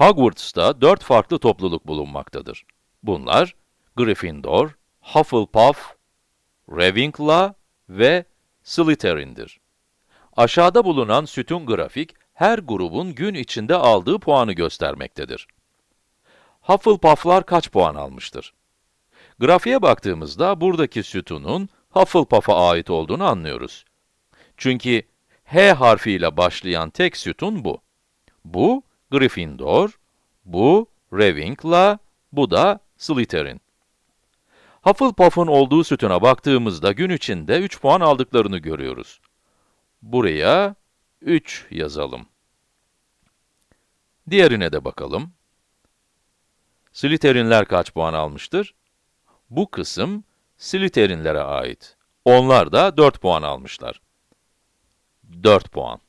Hogwarts'ta dört farklı topluluk bulunmaktadır. Bunlar, Gryffindor, Hufflepuff, Ravenclaw ve Slytherin'dir. Aşağıda bulunan sütun grafik, her grubun gün içinde aldığı puanı göstermektedir. Hufflepuff'lar kaç puan almıştır? Grafiğe baktığımızda buradaki sütunun Hufflepuff'a ait olduğunu anlıyoruz. Çünkü H harfiyle başlayan tek sütun bu. Bu Gryffindor, bu Ravenclaw, bu da Slytherin. Hufflepuff'un olduğu sütuna baktığımızda gün içinde 3 puan aldıklarını görüyoruz. Buraya 3 yazalım. Diğerine de bakalım. Slytherinler kaç puan almıştır? Bu kısım Slytherinlere ait. Onlar da 4 puan almışlar. 4 puan.